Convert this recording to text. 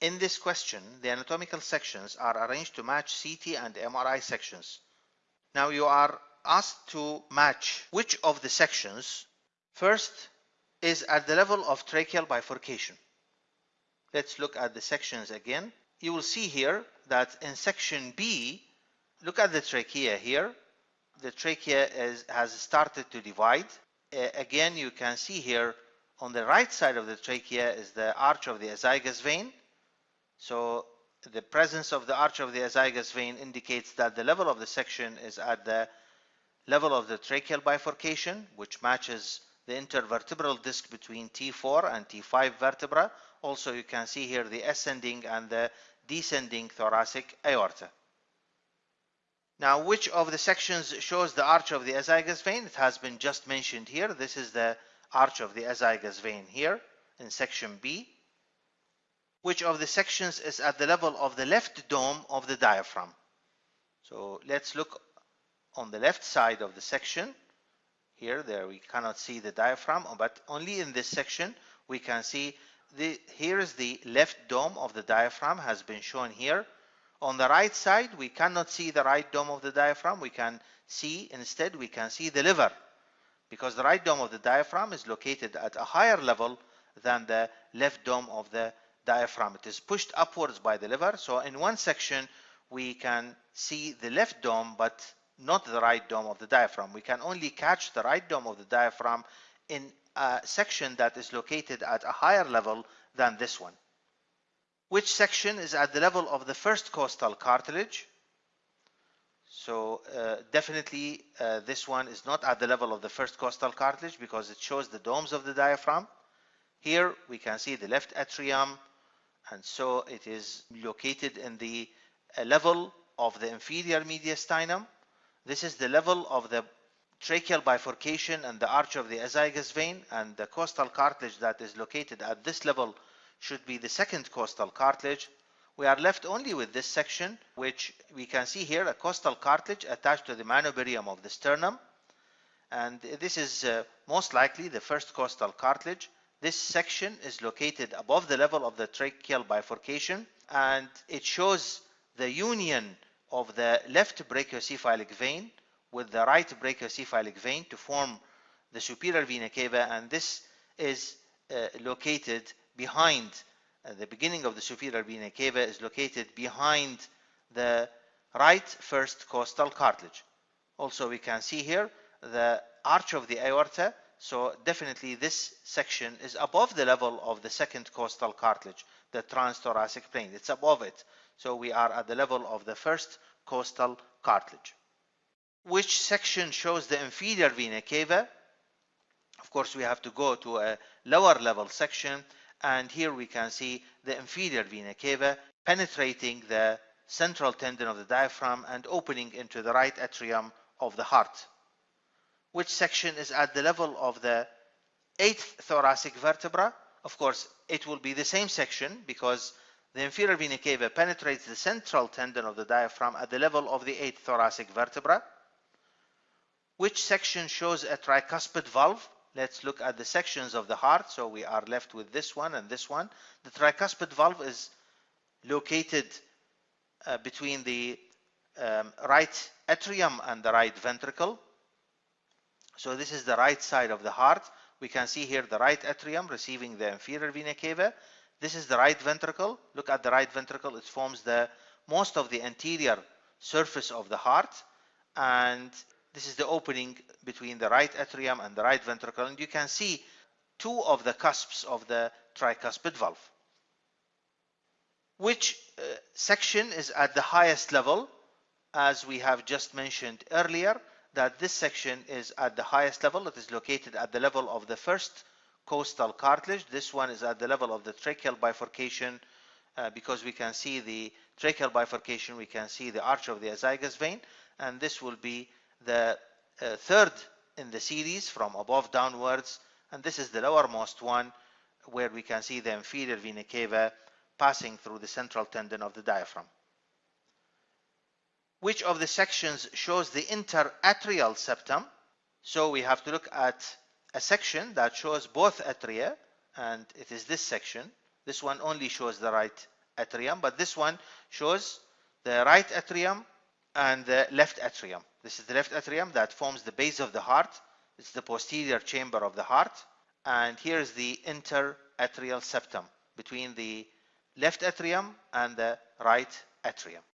In this question, the anatomical sections are arranged to match CT and MRI sections. Now you are asked to match which of the sections first is at the level of tracheal bifurcation. Let's look at the sections again. You will see here that in section B, look at the trachea here. The trachea is, has started to divide. Uh, again, you can see here on the right side of the trachea is the arch of the azygos vein so the presence of the arch of the azygos vein indicates that the level of the section is at the level of the tracheal bifurcation, which matches the intervertebral disc between T4 and T5 vertebra. Also, you can see here the ascending and the descending thoracic aorta. Now, which of the sections shows the arch of the azygos vein? It has been just mentioned here. This is the arch of the azygos vein here in section B which of the sections is at the level of the left dome of the diaphragm. So let's look on the left side of the section. Here, there we cannot see the diaphragm, but only in this section we can see the here is the left dome of the diaphragm has been shown here. On the right side, we cannot see the right dome of the diaphragm. We can see instead we can see the liver because the right dome of the diaphragm is located at a higher level than the left dome of the diaphragm. It is pushed upwards by the liver. So in one section, we can see the left dome, but not the right dome of the diaphragm. We can only catch the right dome of the diaphragm in a section that is located at a higher level than this one. Which section is at the level of the first costal cartilage? So uh, definitely uh, this one is not at the level of the first costal cartilage because it shows the domes of the diaphragm. Here we can see the left atrium, and so it is located in the uh, level of the inferior mediastinum. This is the level of the tracheal bifurcation and the arch of the azygos vein and the costal cartilage that is located at this level should be the second costal cartilage. We are left only with this section which we can see here a costal cartilage attached to the manubrium of the sternum and this is uh, most likely the first costal cartilage this section is located above the level of the tracheal bifurcation and it shows the union of the left brachiocephalic vein with the right brachiocephalic vein to form the superior vena cava and this is uh, located behind uh, the beginning of the superior vena cava is located behind the right first costal cartilage. Also we can see here the arch of the aorta so definitely this section is above the level of the second costal cartilage, the transthoracic plane. It's above it. So we are at the level of the first costal cartilage. Which section shows the inferior vena cava? Of course, we have to go to a lower level section. And here we can see the inferior vena cava penetrating the central tendon of the diaphragm and opening into the right atrium of the heart which section is at the level of the eighth thoracic vertebra. Of course, it will be the same section because the inferior vena cava penetrates the central tendon of the diaphragm at the level of the eighth thoracic vertebra. Which section shows a tricuspid valve? Let's look at the sections of the heart. So we are left with this one and this one. The tricuspid valve is located uh, between the um, right atrium and the right ventricle. So this is the right side of the heart. We can see here the right atrium receiving the inferior vena cava. This is the right ventricle. Look at the right ventricle. It forms the most of the anterior surface of the heart. And this is the opening between the right atrium and the right ventricle. And you can see two of the cusps of the tricuspid valve. Which uh, section is at the highest level? As we have just mentioned earlier, that this section is at the highest level. It is located at the level of the first costal cartilage. This one is at the level of the tracheal bifurcation uh, because we can see the tracheal bifurcation, we can see the arch of the azygos vein, and this will be the uh, third in the series from above downwards, and this is the lowermost one where we can see the inferior vena cava passing through the central tendon of the diaphragm which of the sections shows the interatrial septum. So we have to look at a section that shows both atria and it is this section. This one only shows the right atrium, but this one shows the right atrium and the left atrium. This is the left atrium that forms the base of the heart. It's the posterior chamber of the heart. And here is the interatrial septum between the left atrium and the right atrium.